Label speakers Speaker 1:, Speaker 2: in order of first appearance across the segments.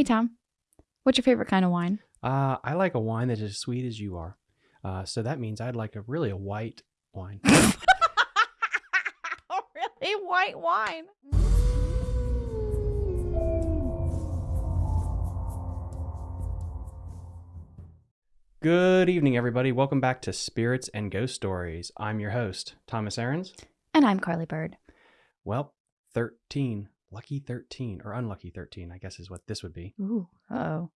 Speaker 1: Hey, Tom. What's your favorite kind of wine?
Speaker 2: Uh, I like a wine that is as sweet as you are. Uh, so that means I'd like a really a white wine.
Speaker 1: really? White wine.
Speaker 2: Good evening, everybody. Welcome back to Spirits and Ghost Stories. I'm your host, Thomas Aarons.
Speaker 1: And I'm Carly Bird.
Speaker 2: Well, 13. Lucky 13, or unlucky 13, I guess is what this would be.
Speaker 1: Ooh. Oh.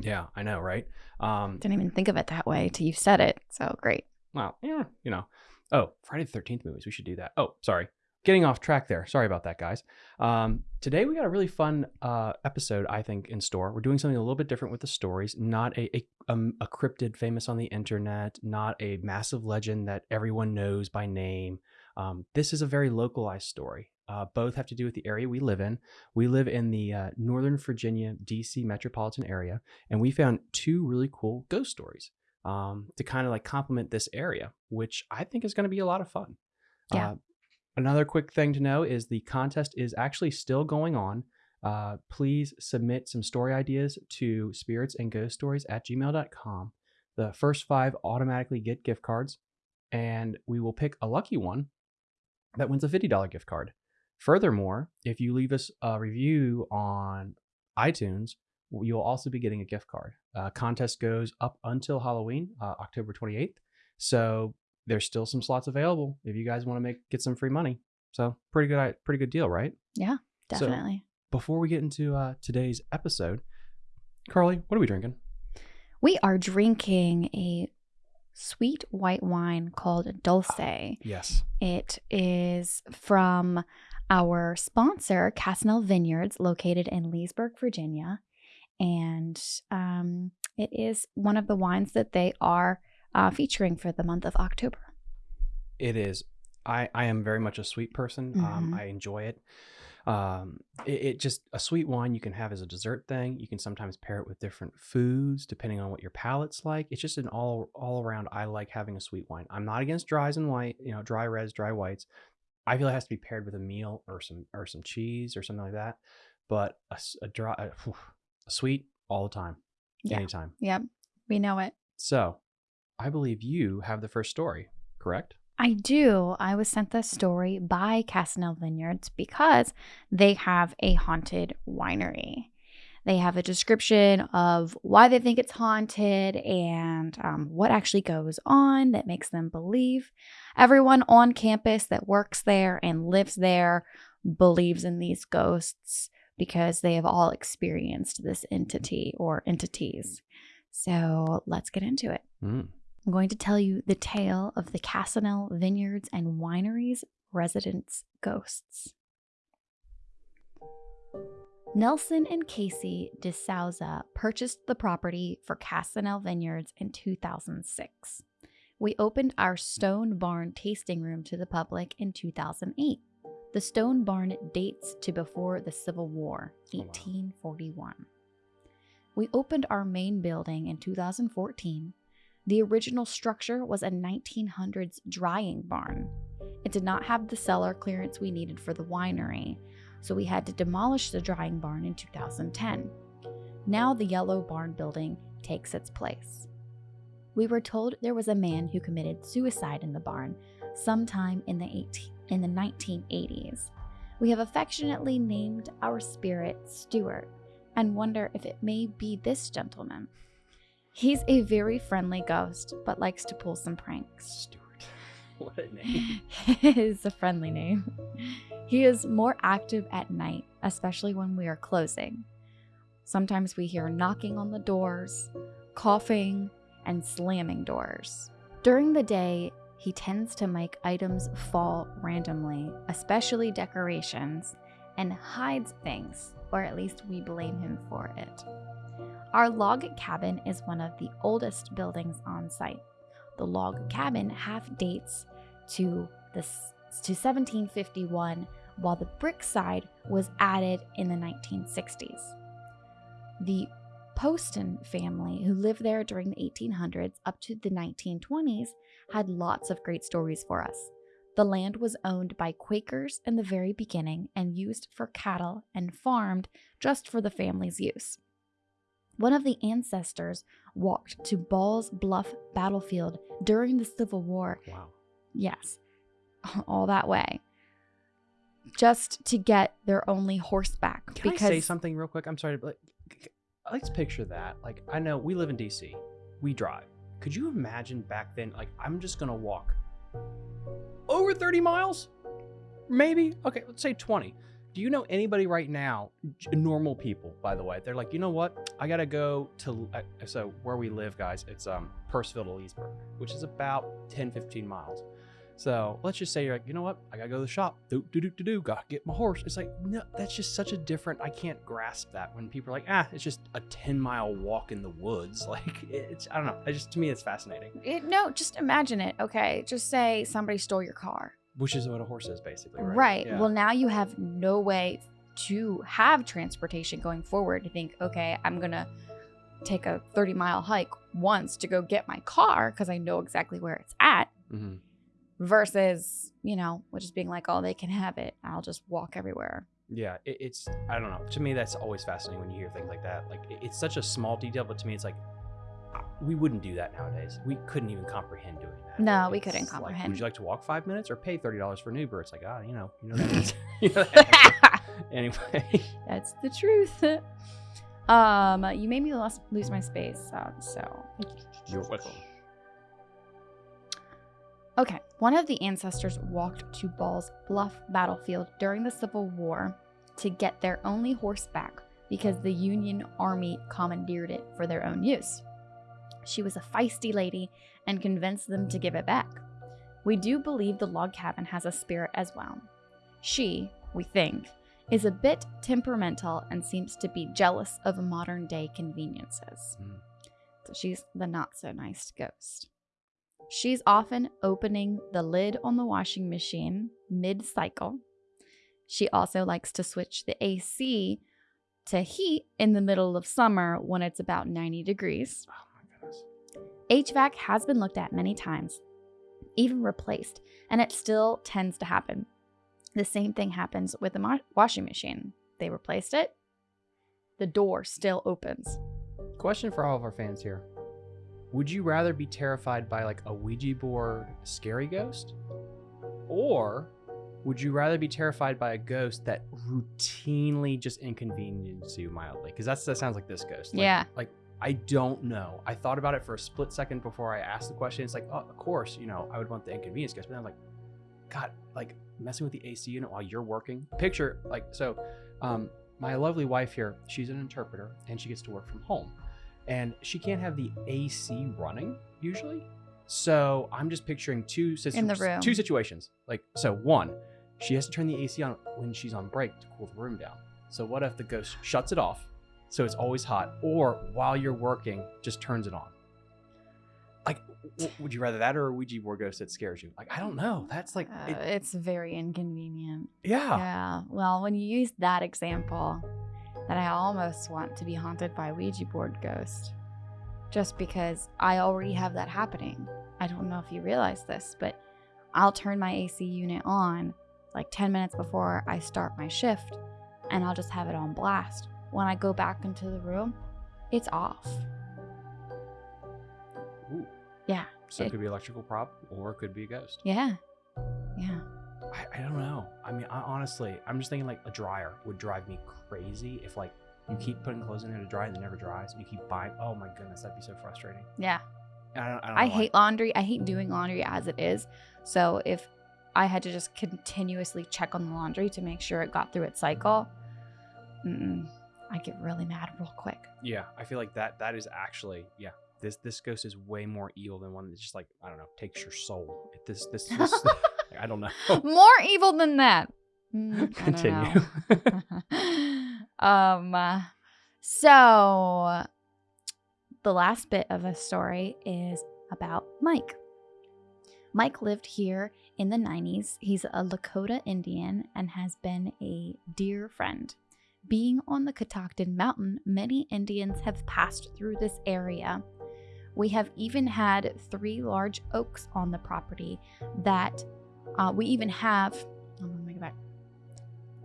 Speaker 2: Yeah, I know, right? Um,
Speaker 1: Didn't even think of it that way till you said it. So great.
Speaker 2: well, yeah, you know. Oh, Friday the 13th movies. We should do that. Oh, sorry. Getting off track there. Sorry about that, guys. Um, today we got a really fun uh, episode, I think, in store. We're doing something a little bit different with the stories. Not a, a, um, a cryptid famous on the internet, not a massive legend that everyone knows by name. Um, this is a very localized story. Uh, both have to do with the area we live in. We live in the uh, Northern Virginia, DC metropolitan area, and we found two really cool ghost stories um, to kind of like complement this area, which I think is going to be a lot of fun.
Speaker 1: Yeah.
Speaker 2: Uh, another quick thing to know is the contest is actually still going on. Uh, please submit some story ideas to spirits and ghost stories at gmail.com. The first five automatically get gift cards, and we will pick a lucky one that wins a $50 gift card. Furthermore, if you leave us a review on iTunes, you'll also be getting a gift card. Uh, contest goes up until Halloween, uh, October 28th. So there's still some slots available if you guys want to make get some free money. So pretty good, pretty good deal, right?
Speaker 1: Yeah,
Speaker 2: So-
Speaker 1: definitely.
Speaker 2: Before we get into uh, today's episode, Carly, what are we drinking?
Speaker 1: we are drinking a sweet white wine called Dulce.
Speaker 2: Yes.
Speaker 1: It is from our sponsor, Casanel Vineyards, located in Leesburg, Virginia. And um, it is one of the wines that they are uh, featuring for the month of October.
Speaker 2: It is. I, I am very much a sweet person. Um,
Speaker 1: Mhm.
Speaker 2: I enjoy it. Um, it, it just a sweet wine you can have as a dessert thing. You can sometimes pair it with different foods depending on what your palate's like. It's just an all all around. I like having a sweet wine. I'm not against dries and white, you know, dry reds, dry whites. I feel it has to be paired with a meal or some or some cheese or something like that. But a, a dry, a, a sweet all the time,
Speaker 1: Yeah.
Speaker 2: anytime.
Speaker 1: Yep, we know it.
Speaker 2: So, I believe you have the first story, correct?
Speaker 1: I do. I was sent this story by Casanel Vineyards because they have a haunted winery. They have a description of why they think it's haunted and um, what actually goes on that makes them believe. Everyone on campus that works there and lives there believes in these ghosts because they have all experienced this entity or entities. So let's get into it.
Speaker 2: Mm.
Speaker 1: I'm going to tell you the tale of the Casanel Vineyards and Wineries residents' ghosts. Nelson and Casey DeSouza purchased the property for Casanel Vineyards in 2006. We opened our Stone Barn tasting room to the public in 2008. The Stone Barn dates to before the Civil War,
Speaker 2: Oh, wow.
Speaker 1: 1841. We opened our main building in 2014 the original structure was a 1900s drying barn. It did not have the cellar clearance we needed for the winery, so we had to demolish the drying barn in 2010. Now the yellow barn building takes its place. We were told there was a man who committed suicide in the barn sometime in the 18, in the 1980s. We have affectionately named our spirit Stuart and wonder if it may be this gentleman. He's a very friendly ghost, but likes to pull some pranks.
Speaker 2: Stuart. What a name.
Speaker 1: it is a friendly name. He is more active at night, especially when we are closing. Sometimes we hear knocking on the doors, coughing, and slamming doors. During the day, he tends to make items fall randomly, especially decorations, and hides things, or at least we blame him for it. Our log cabin is one of the oldest buildings on site. The log cabin half dates to the to 1751, while the brick side was added in the 1960s. The Poston family, who lived there during the 1800s up to the 1920s, had lots of great stories for us. The land was owned by Quakers in the very beginning and used for cattle and farmed just for the family's use. One of the ancestors walked to Ball's Bluff battlefield during the Civil War.
Speaker 2: Wow.
Speaker 1: Yes, all that way. Just to get their only horseback.
Speaker 2: Can
Speaker 1: because
Speaker 2: I say something real quick? I'm sorry, but like, let's picture that. Like, I know we live in DC, we drive. Could you imagine back then? Like, I'm just gonna walk over 30 miles, maybe. Okay, let's say 20. Do you know anybody right now, normal people, by the way? They're like, you know what? I gotta go to. Uh, so where we live, guys, it's um Purcellville to Leesburg, which is about 10, 15 miles. So let's just say you're like, you know what? I gotta go to the shop. Do do do do do. Gotta get my horse. It's like no, that's just such a different. I can't grasp that when people are like, ah, it's just a ten mile walk in the woods. Like it's I don't know. It just to me it's fascinating.
Speaker 1: It, no, just imagine it. Okay, just say somebody stole your car.
Speaker 2: Which is what a horse is basically, right?
Speaker 1: Right.
Speaker 2: Yeah.
Speaker 1: Well, now you have no way to have transportation going forward. To think, okay, I'm gonna take a 30 mile hike once to go get my car because I know exactly where it's at.
Speaker 2: Mhm.
Speaker 1: Versus, you know, just being like, oh, they can have it. I'll just walk everywhere.
Speaker 2: Yeah, it, it's I don't know. To me, that's always fascinating when you hear things like that. Like it- it's such a small detail, but to me, it's like we wouldn't do that nowadays. We couldn't even comprehend doing that.
Speaker 1: No, we couldn't
Speaker 2: like,
Speaker 1: comprehend.
Speaker 2: would you like to walk five minutes or pay thirty dollars for an Uber? It's like ah, you know, you know that. you know that. anyway,
Speaker 1: That's the truth. Um, you made me lost, lose my space, uh, so
Speaker 2: you're welcome.
Speaker 1: Okay, one of the ancestors walked to Ball's Bluff battlefield during the Civil War to get their only horse back because the Union Army commandeered it for their own use. She was a feisty lady and convinced them to give it back. We do believe the log cabin has a spirit as well. She, we think, is a bit temperamental and seems to be jealous of modern day conveniences.
Speaker 2: Mm.
Speaker 1: So she's the not so nice ghost. She's often opening the lid on the washing machine mid cycle. She also likes to switch the AC to heat in the middle of summer when it's about 90 degrees.
Speaker 2: Oh my goodness.
Speaker 1: HVAC has been looked at many times, even replaced, and it still tends to happen. The same thing happens with the washing machine. They replaced it, the door still opens.
Speaker 2: Question for all of our fans here: Would you rather be terrified by like a Ouija board scary ghost, or would you rather be terrified by a ghost that routinely just inconveniences you mildly? Because that's that sounds like this ghost. Like-
Speaker 1: Yeah.
Speaker 2: Like I don't know. I thought about it for a split second before I asked the question. It's like, oh, of course, you know, I would want the inconvenience ghost, but then I'm like, God, like messing with the AC unit while you're working. Picture like so. Um, my lovely wife here, she's an interpreter and she gets to work from home, and she can't have the AC running usually. So I'm just picturing two situ-
Speaker 1: In the room.
Speaker 2: two situations. Like so, one, she has to turn the AC on when she's on break to cool the room down. So what if the ghost shuts it off, so it's always hot, or while you're working, just turns it on? Like, w- would you rather that or a Ouija board ghost that scares you? Like, I don't know. That's like,
Speaker 1: Uh,
Speaker 2: it-
Speaker 1: it's very inconvenient.
Speaker 2: yeah.
Speaker 1: Yeah. Well, when you use that example, that I almost want to be haunted by Ouija board ghost. Just because I already have that happening. I don't know if you realize this, but I'll turn my AC unit on like 10 minutes before I start my shift and I'll just have it on blast. When I go back into the room, it's off.
Speaker 2: Ooh.
Speaker 1: Yeah.
Speaker 2: So it
Speaker 1: It-
Speaker 2: could be electrical prop, or it could be a ghost.
Speaker 1: Yeah. Yeah.
Speaker 2: I, I don't know. I mean, I, honestly, I'm just thinking like a dryer would drive me crazy if like you keep putting clothes in there to dry and it never dries. You keep buying. Oh my goodness, that'd be so frustrating.
Speaker 1: Yeah.
Speaker 2: I don't. I, don't
Speaker 1: I hate laundry. I hate doing laundry as it is. So if I had to just continuously check on the laundry to make sure it got through its cycle, I get really mad real quick.
Speaker 2: Yeah, I feel like that. That is actually yeah. This this ghost is way more evil than one that just like I don't know takes your soul. This this, this I don't know.
Speaker 1: More evil than that. Mm,
Speaker 2: Continue.
Speaker 1: um, uh, so the last bit of the story is about Mike. Mike lived here in the 90s. He's a Lakota Indian and has been a dear friend. Being on the Catoctin Mountain, many Indians have passed through this area. We have even had three large oaks on the property that Uh, we even have, let me go back.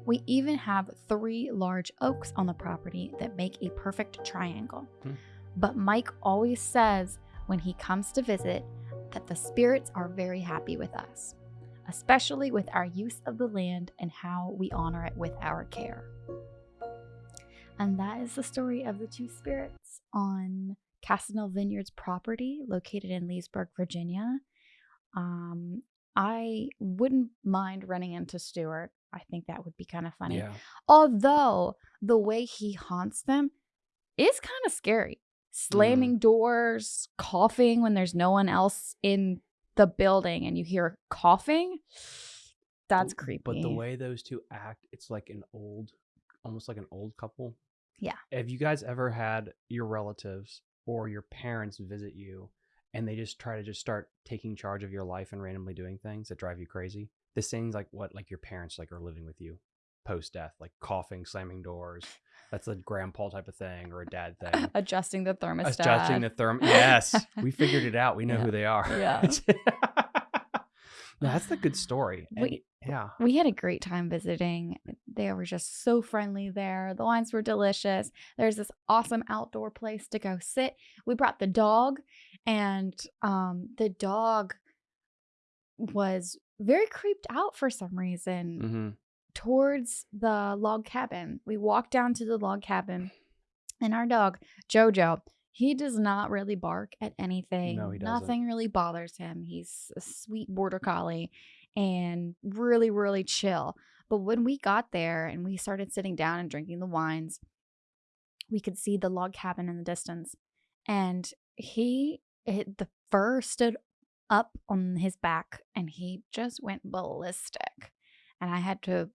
Speaker 1: We even have three large oaks on the property that make a perfect triangle.
Speaker 2: Hmm.
Speaker 1: But Mike always says when he comes to visit that the spirits are very happy with us, especially with our use of the land and how we honor it with our care. And that is the story of the two spirits on Casanel Vineyards property located in Leesburg, Virginia. Um, I wouldn't mind running into Stuart. I think that would be kind of funny.
Speaker 2: Yeah.
Speaker 1: Although the way he haunts them is kind of scary. Mm-hmm. Slamming doors, coughing when there's no one else in the building and you hear coughing. That's creepy.
Speaker 2: But the way those two act, it's like an old, almost like an old couple.
Speaker 1: Yeah.
Speaker 2: Have you guys ever had your relatives or your parents visit you and they just try to just start taking charge of your life and randomly doing things that drive you crazy? This thing's like what like your parents like are living with you post death, like coughing, slamming doors. That's a grandpa type of thing or a dad thing.
Speaker 1: adjusting the thermostat.
Speaker 2: Adjusting the therm. Yes, we figured it out. We know
Speaker 1: Yeah.
Speaker 2: who they are.
Speaker 1: Yeah.
Speaker 2: no, that's the good story. And
Speaker 1: We-
Speaker 2: yeah.
Speaker 1: we had a great time visiting. They were just so friendly there. The wines were delicious. There's this awesome outdoor place to go sit. We brought the dog, and um, the dog was very creeped out for some reason
Speaker 2: hmm
Speaker 1: towards the log cabin. We walked down to the log cabin, and our dog, Jojo, he does not really bark at anything.
Speaker 2: No, he doesn't.
Speaker 1: Nothing really bothers him. He's a sweet border collie and really, really chill. But when we got there and we started sitting down and drinking the wines, we could see the log cabin in the distance. And he, it, the fur stood up on his back and he just went ballistic. And I had to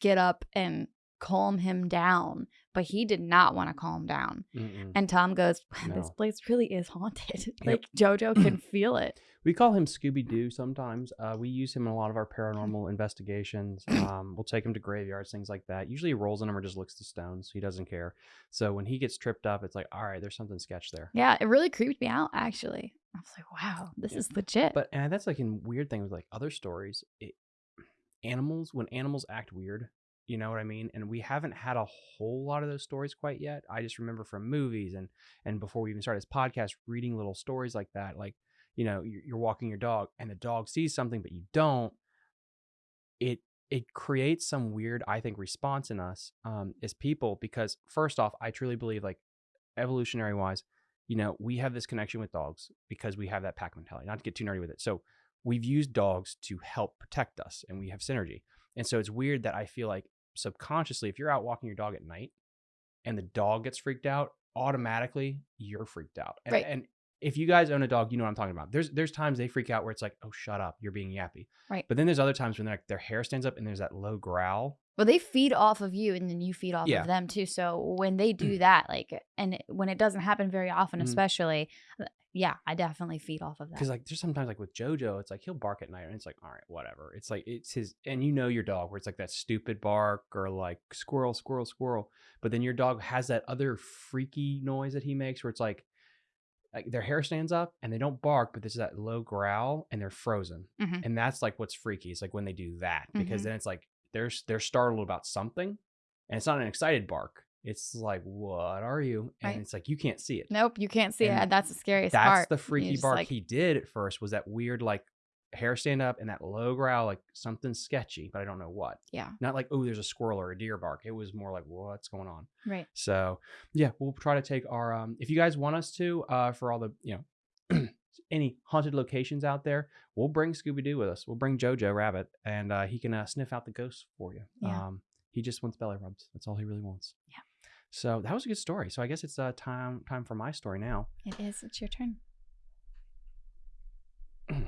Speaker 1: get up and calm him down, but he did not want to calm down.
Speaker 2: Mm-mm.
Speaker 1: And Tom goes, This
Speaker 2: No.
Speaker 1: place really is haunted.
Speaker 2: Yep.
Speaker 1: like JoJo can feel it.
Speaker 2: We call him Scooby Doo sometimes. Uh, we use him in a lot of our paranormal investigations. Um, we'll take him to graveyards, things like that. Usually he rolls in them or just looks to stones. He doesn't care. So when he gets tripped up, it's like, all right, there's something sketch there.
Speaker 1: Yeah, it really creeped me out actually. I was like, wow, this
Speaker 2: Yeah.
Speaker 1: is legit.
Speaker 2: But and that's like a weird thing with like other stories. It, animals, when animals act weird, you know what I mean? And we haven't had a whole lot of those stories quite yet. I just remember from movies and and before we even started this podcast, reading little stories like that. Like, you know, you're, walking your dog and the dog sees something but you don't. It it creates some weird, I think, response in us um, as people because first off, I truly believe like evolutionary wise, you know, we have this connection with dogs because we have that pack mentality. Not to get too nerdy with it. So we've used dogs to help protect us and we have synergy. And so it's weird that I feel like subconsciously, if you're out walking your dog at night and the dog gets freaked out, automatically you're freaked out. And,
Speaker 1: Right.
Speaker 2: and if you guys own a dog, you know what I'm talking about. There's there's times they freak out where it's like, oh, shut up, you're being yappy.
Speaker 1: Right.
Speaker 2: But then there's other times when they're like, their hair stands up and there's that low growl.
Speaker 1: well, they feed off of you and then you feed off
Speaker 2: Yeah.
Speaker 1: of them too. So when they do that, like, and when it doesn't happen very often,
Speaker 2: Mhm.
Speaker 1: especially, uh, yeah, I definitely feed off of that.
Speaker 2: Because like there's sometimes like with JoJo, it's like he'll bark at night and it's like, all right, whatever. It's like it's his and you know your dog where it's like that stupid bark or like squirrel, squirrel, squirrel. But then your dog has that other freaky noise that he makes where it's like like their hair stands up and they don't bark, but there's that low growl and they're frozen.
Speaker 1: Mhm.
Speaker 2: And that's like what's freaky. It's like when they do that. Because
Speaker 1: Mhm.
Speaker 2: then it's like they're they're startled about something and it's not an excited bark. It's like, what are you? And
Speaker 1: Right.
Speaker 2: it's like you can't see it
Speaker 1: nope, you can't see
Speaker 2: And
Speaker 1: it. That's the scariest
Speaker 2: that's
Speaker 1: part.
Speaker 2: the freaky bark
Speaker 1: like,
Speaker 2: he did at first was that weird like hair stand up and that low growl like something sketchy but i don't know what
Speaker 1: yeah,
Speaker 2: not like oh there's a squirrel or a deer bark it was more like what's going on
Speaker 1: right.
Speaker 2: so yeah we'll try to take our um if you guys want us to uh for all the you know any haunted locations out there we'll bring scooby-doo with us we'll bring jojo rabbit and uh he can uh, sniff out the ghosts for you
Speaker 1: Yeah.
Speaker 2: um he just wants belly rubs that's all he really wants
Speaker 1: Yeah.
Speaker 2: So that was a good story so i guess it's uh time time for my story now
Speaker 1: It is. It's your turn.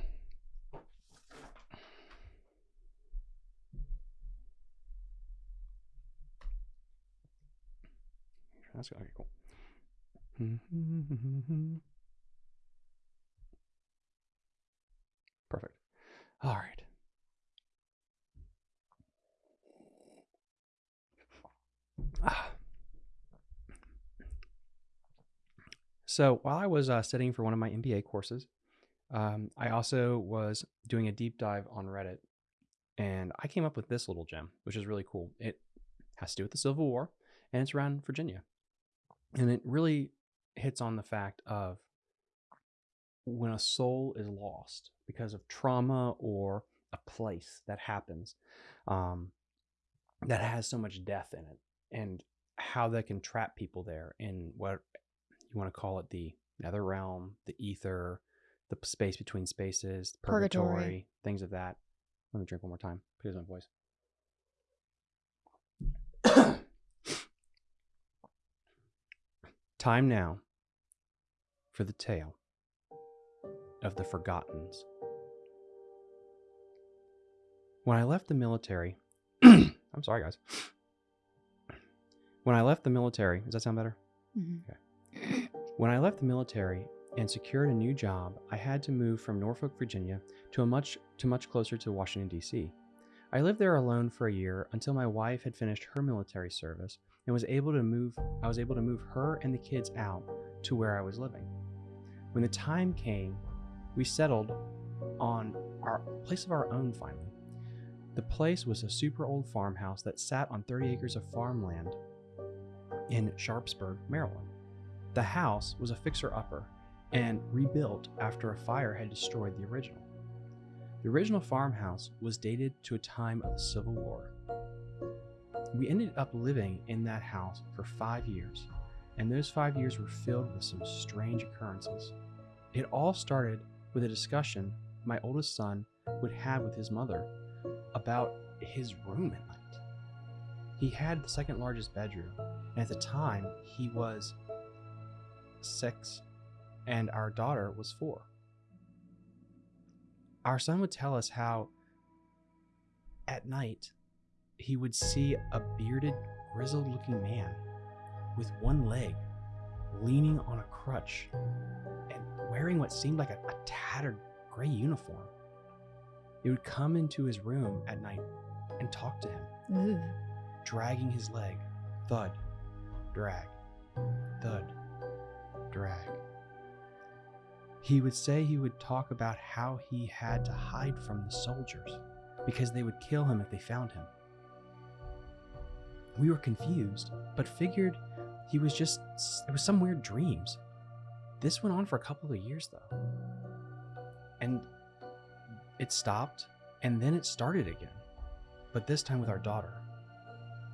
Speaker 2: That's okay, cool. Perfect. All right. Ah. So while I was uh, studying for one of my MBA courses, um, I also was doing a deep dive on Reddit, And I came up with this little gem, which is really cool. It has to do with the Civil War and it's around Virginia. And it really hits on the fact of when a soul is lost because of trauma or a place that happens um, that has so much death in it and how that can trap people there in what you want to call it the nether realm, the ether, the space between spaces, purgatory, purgatory, things of that. Let me drink one more time because my voice. Time now for the tale of the Forgottens. When I left the military, I'm sorry, guys. When I left the military, does that sound better? Mm-hmm. Okay. When I left the military and secured a new job, I had to move from Norfolk, Virginia to a much to much closer to Washington D.C. I lived there alone for a year until my wife had finished her military service and was able to move I was able to move her and the kids out to where I was living. When the time came, we settled on our place of our own finally. The place was a super old farmhouse that sat on 30 acres of farmland in Sharpsburg, Maryland. The house was a fixer upper and rebuilt after a fire had destroyed the original. The original farmhouse was dated to a time of the Civil War. We ended up living in that house for five years, and those five years were filled with some strange occurrences. It all started with a discussion my oldest son would have with his mother about his room at night. He had the second largest bedroom, and at the time he was six and our daughter was four. Our son would tell us how at night he would see a bearded, grizzled looking man with one leg leaning on a crutch and wearing what seemed like a, a tattered gray uniform. He would come into his room at night and talk to him, dragging his leg, thud, drag, thud, drag. He would say he would talk about how he had to hide from the soldiers because they would kill him if they found him. We were confused, but figured he was just, it was some weird dreams. This went on for a couple of years though. And it stopped, and then it started again, but this time with our daughter.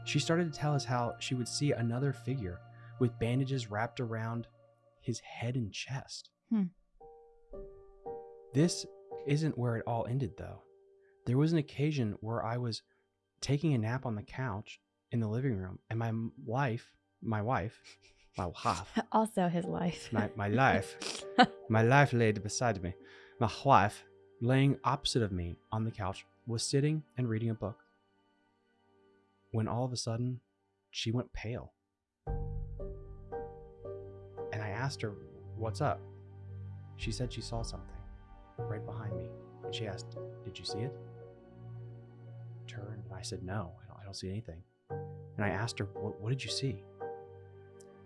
Speaker 2: She started to tell us how she would see another figure with bandages wrapped around his head and chest. Hmm. This isn't where it all ended, though. There was an occasion where I was taking a nap on the couch in the living room, and my wife, my wife, my wife,
Speaker 1: also his life,
Speaker 2: my, my life, my life laid beside me. My wife laying opposite of me on the couch, was sitting and reading a book. When all of a sudden, she went pale. Asked her, What's up? She said she saw something right behind me. And she asked, Did you see it? Turned and I said, No, I don't, I don't see anything. And I asked her, what, what did you see?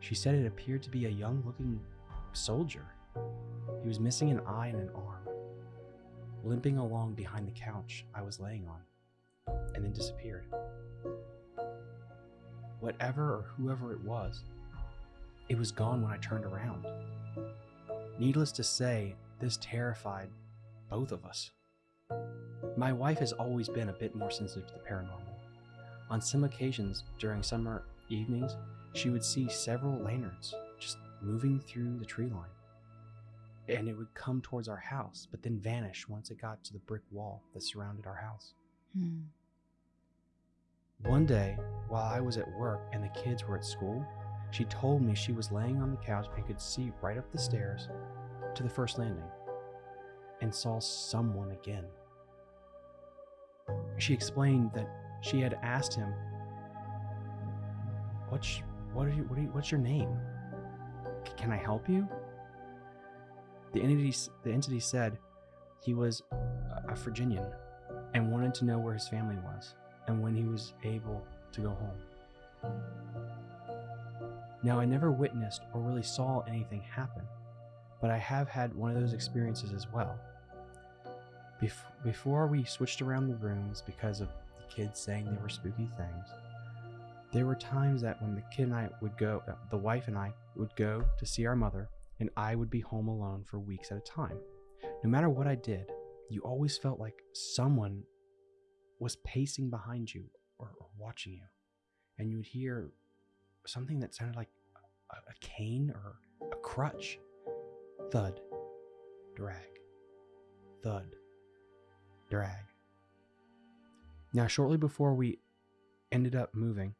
Speaker 2: She said it appeared to be a young looking soldier. He was missing an eye and an arm limping along behind the couch I was laying on, and then disappeared. Whatever or whoever it was, it was gone when I turned around. Needless to say, this terrified both of us. My wife has always been a bit more sensitive to the paranormal. On some occasions during summer evenings, she would see several lanterns just moving through the tree line and it would come towards our house, but then vanish once it got to the brick wall that surrounded our house. Hmm. One day, while I was at work and the kids were at school, she told me she was laying on the couch and could see right up the stairs to the first landing and saw someone again. She explained that she had asked him, What's, what are you, what are you, what's your name? Can I help you? The entity, the entity said he was a Virginian and wanted to know where his family was and when he was able to go home. Now, I never witnessed or really saw anything happen, but I have had one of those experiences as well. Bef- before we switched around the rooms because of the kids saying they were spooky things, there were times that when the kid and I would go, uh, the wife and I would go to see our mother, and I would be home alone for weeks at a time. No matter what I did, you always felt like someone was pacing behind you or, or watching you. And you would hear something that sounded like a, a cane or a crutch. Thud, drag, thud, drag. Now, shortly before we ended up moving,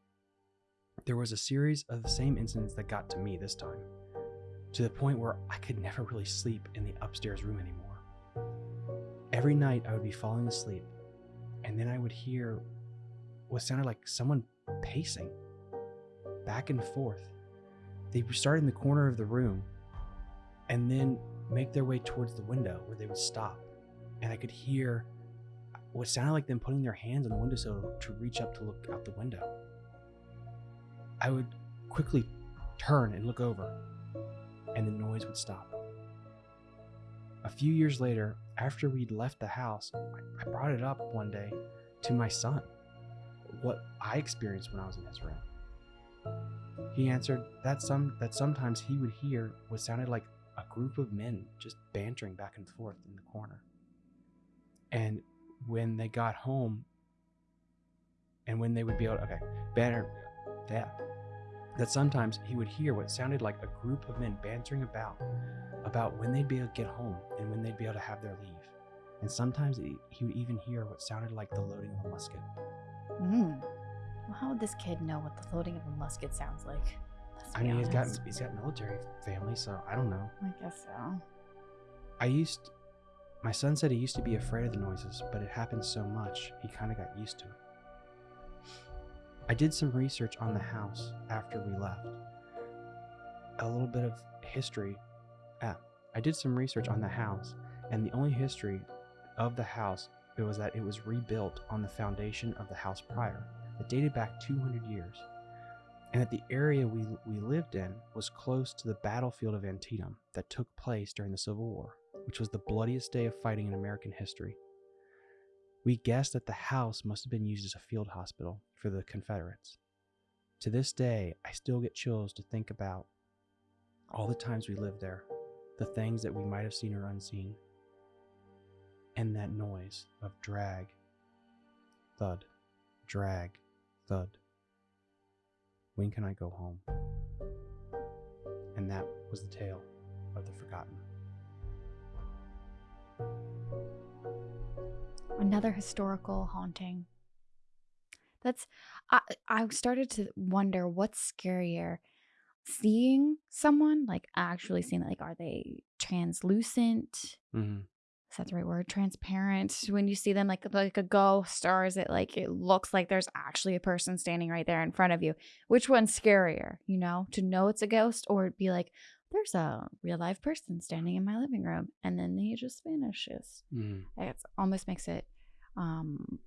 Speaker 2: there was a series of the same incidents that got to me this time, to the point where I could never really sleep in the upstairs room anymore. Every night I would be falling asleep, and then I would hear what sounded like someone pacing back and forth. They would start in the corner of the room and then make their way towards the window where they would stop. And I could hear what sounded like them putting their hands on the windowsill to reach up to look out the window. I would quickly turn and look over, and the noise would stop. A few years later, after we'd left the house, I brought it up one day to my son what I experienced when I was in his room. He answered that some that sometimes he would hear what sounded like a group of men just bantering back and forth in the corner. And when they got home, and when they would be able to, okay, banter, that, that sometimes he would hear what sounded like a group of men bantering about, about when they'd be able to get home and when they'd be able to have their leave. And sometimes he, would even hear what sounded like the loading of a musket.
Speaker 1: Mm. Well, how would this kid know what the loading of a musket sounds like?
Speaker 2: I mean, he's got he's got military family, so I don't know.
Speaker 1: I guess so.
Speaker 2: I used, my son said he used to be afraid of the noises, but it happened so much he kind of got used to it. I did some research on the house after we left. A little bit of history. Ah, I did some research on the house, and the only history of the house it was that it was rebuilt on the foundation of the house prior, that dated back 200 years, and that the area we we lived in was close to the battlefield of Antietam that took place during the Civil War, which was the bloodiest day of fighting in American history. We guessed that the house must have been used as a field hospital for the Confederates. To this day, I still get chills to think about all the times we lived there, the things that we might have seen or unseen, and that noise of drag, thud, drag, thud. When can I go home? And that was the tale of the forgotten.
Speaker 1: Another historical haunting. That's I I started to wonder what's scarier. Seeing someone, like actually seeing like are they translucent?
Speaker 2: Mm-hmm.
Speaker 1: Is that the right word? Transparent. When you see them like like a ghost, or is it like it looks like there's actually a person standing right there in front of you? Which one's scarier, you know, to know it's a ghost or be like, there's a real live person standing in my living room and then he just vanishes.
Speaker 2: Mm-hmm.
Speaker 1: It almost makes it um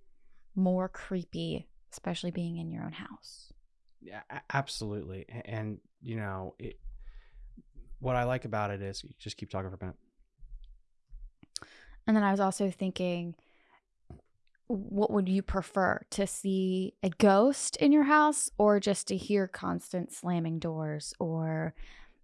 Speaker 1: more creepy, especially being in your own house.
Speaker 2: Yeah, absolutely. A- And, you know, it, what I like about it is you just keep talking for a minute.
Speaker 1: And then I was also thinking, what would you prefer to see a ghost in your house or just to hear constant slamming doors or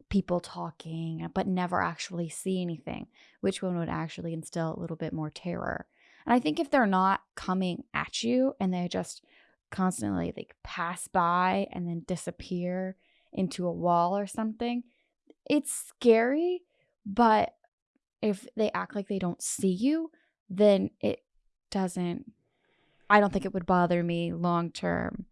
Speaker 1: people talking, but never actually see anything? Which one would actually instill a little bit more terror? And I think if they're not coming at you and they just constantly like pass by and then disappear into a wall or something, it's scary, but if they act like they don't see you, then it doesn't I don't think it would bother me long term.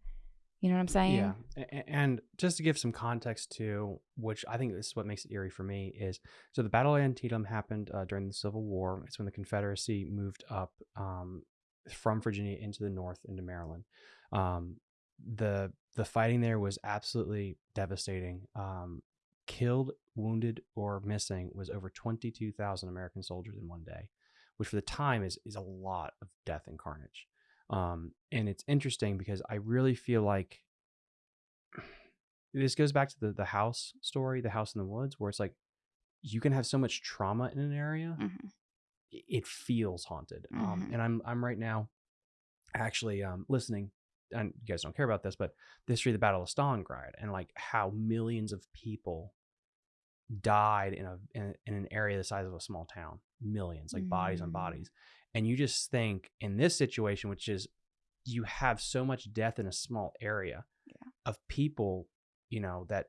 Speaker 1: You know what I'm saying?
Speaker 2: Yeah. And just to give some context to which I think this is what makes it eerie for me is so the Battle of Antietam happened uh, during the Civil War. It's when the Confederacy moved up um, from Virginia into the north into Maryland. Um, the the fighting there was absolutely devastating. Um, killed, wounded, or missing was over twenty two thousand American soldiers in one day, which for the time is is a lot of death and carnage. Um, and it's interesting because I really feel like this goes back to the the house story, the house in the woods, where it's like you can have so much trauma in an area
Speaker 1: Mhm.
Speaker 2: it feels haunted. Um,
Speaker 1: Mhm.
Speaker 2: and I'm I'm right now actually um, listening. And you guys don't care about this, but the history of the Battle of Stalingrad and like how millions of people died in a in, in an area the size of a small town, millions, like bodies on
Speaker 1: Mm.
Speaker 2: bodies. And you just think in this situation, which is you have so much death in a small area
Speaker 1: Yeah.
Speaker 2: of people, you know, that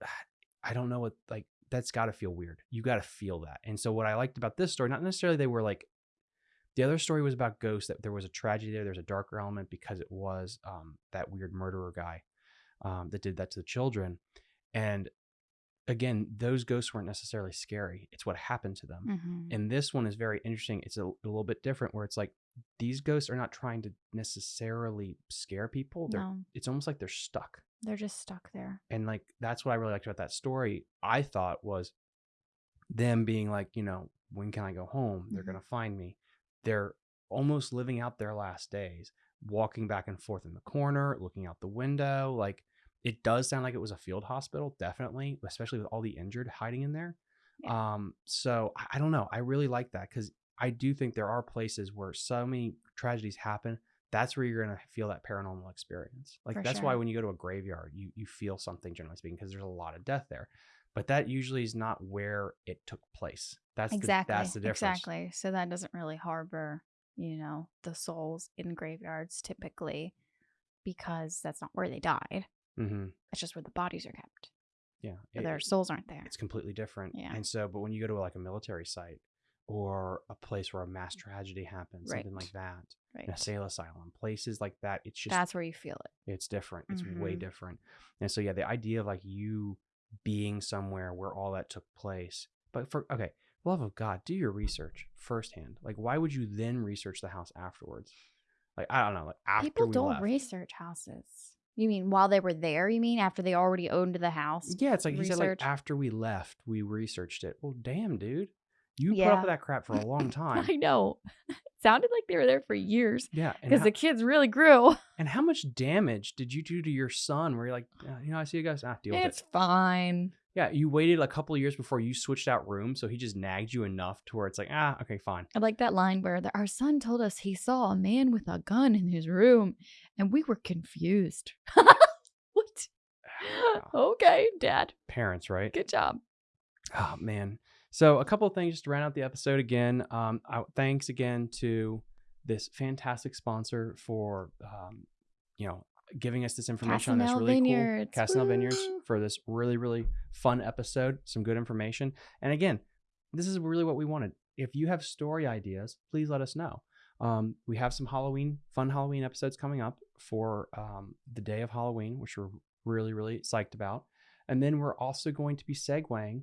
Speaker 2: I don't know what like that's got to feel weird. You got to feel that. And so what I liked about this story, not necessarily they were like the other story was about ghosts that there was a tragedy there. There's a darker element because it was um, that weird murderer guy um, that did that to the children. And again, those ghosts weren't necessarily scary. It's what happened to them.
Speaker 1: Mhm.
Speaker 2: And this one is very interesting. It's a, a little bit different where it's like these ghosts are not trying to necessarily scare people. They're,
Speaker 1: No,
Speaker 2: It's almost like they're stuck.
Speaker 1: they're just stuck there.
Speaker 2: And like that's what I really liked about that story. I thought was them being like, you know, when can I go home? They're
Speaker 1: Mhm.
Speaker 2: gonna find me. They're almost living out their last days, walking back and forth in the corner, looking out the window. Like it does sound like it was a field hospital, definitely, especially with all the injured hiding in there. Um, so I, I don't know. I really like that because I do think there are places where so many tragedies happen. That's where you're gonna feel that paranormal experience. Like
Speaker 1: For
Speaker 2: that's why when you go to a graveyard, you you feel something generally speaking because there's a lot of death there. But that usually is not where it took place. That's
Speaker 1: exactly.
Speaker 2: the, that's the difference.
Speaker 1: Exactly. So that doesn't really harbor, you know, the souls in graveyards typically because that's not where they died.
Speaker 2: Hmm
Speaker 1: It's just where the bodies are kept.
Speaker 2: Yeah, it-
Speaker 1: their souls aren't there.
Speaker 2: it's completely different.
Speaker 1: Yeah.
Speaker 2: And so, but when you go to like a military site or a place where a mass tragedy happens, something like
Speaker 1: Mm.
Speaker 2: That,
Speaker 1: Right.
Speaker 2: an asylum, places like that, it's just
Speaker 1: That's where you feel it.
Speaker 2: it's different. It's way
Speaker 1: Mhm.
Speaker 2: different. And so yeah, the idea of like you being somewhere where all that took place. But for okay, love of God, do your research firsthand. Like why would you then research the house afterwards? Like I don't know, like after
Speaker 1: People don't
Speaker 2: left.
Speaker 1: research houses. You mean while they were there? You mean after they already owned the house?
Speaker 2: Yeah, it's like he said like after we left, we researched it. Well, damn, dude. You put up with that crap for a long time.
Speaker 1: I know. It sounded like they were there for years
Speaker 2: Yeah,
Speaker 1: because the kids really grew.
Speaker 2: and how much damage did you do to your son? Where you're like, "Uh, you know, I see you guys. Ah, deal with
Speaker 1: It's fine.
Speaker 2: Yeah, you waited a couple of years before you switched out rooms, so he just nagged you enough to where it's like, ah, okay, fine.
Speaker 1: I like that line where the, our son told us he saw a man with a gun in his room and we were confused. what? okay, dad.
Speaker 2: Parents, right?
Speaker 1: Good job.
Speaker 2: Oh man. So a couple of things just to round out the episode again. Um, I, thanks again to this fantastic sponsor for um, you know giving us this information on this really
Speaker 1: Vineyards.
Speaker 2: cool Casanel Vineyards for this really really fun episode. Some good information. And again, this is really what we wanted. If you have story ideas, please let us know. Um, we have some Halloween fun Halloween episodes coming up for um, the day of Halloween, which we're really really psyched about. And then we're also going to be segueing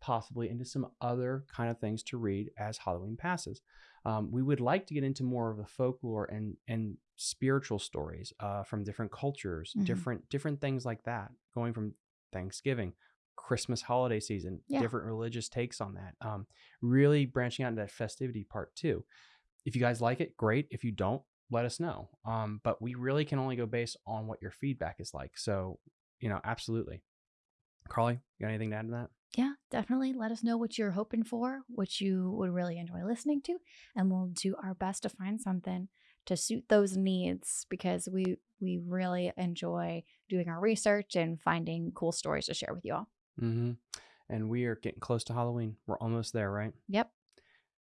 Speaker 2: possibly into some other kind of things to read as Halloween passes. Um, we would like to get into more of the folklore and and spiritual stories uh, from different cultures,
Speaker 1: Mhm.
Speaker 2: different different things like that, going from Thanksgiving, Christmas holiday season,
Speaker 1: Yeah.
Speaker 2: different religious takes on that. Um, really branching out into that festivity part too. If you guys like it, great. If you don't, let us know. Um, but we really can only go based on what your feedback is like. So, you know, absolutely. Carly, you got anything to add to that?
Speaker 1: Yeah, definitely. Let us know what you're hoping for, what you would really enjoy listening to, and we'll do our best to find something to suit those needs because we we really enjoy doing our research and finding cool stories to share with you all.
Speaker 2: Mm-hmm. And we are getting close to Halloween. We're almost there, right?
Speaker 1: Yep.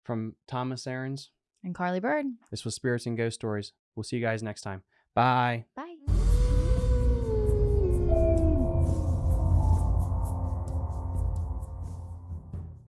Speaker 2: From Thomas Aarons,
Speaker 1: And Carly Bird.
Speaker 2: this was Spirits and Ghost Stories. We'll see you guys next time. Bye.
Speaker 1: Bye.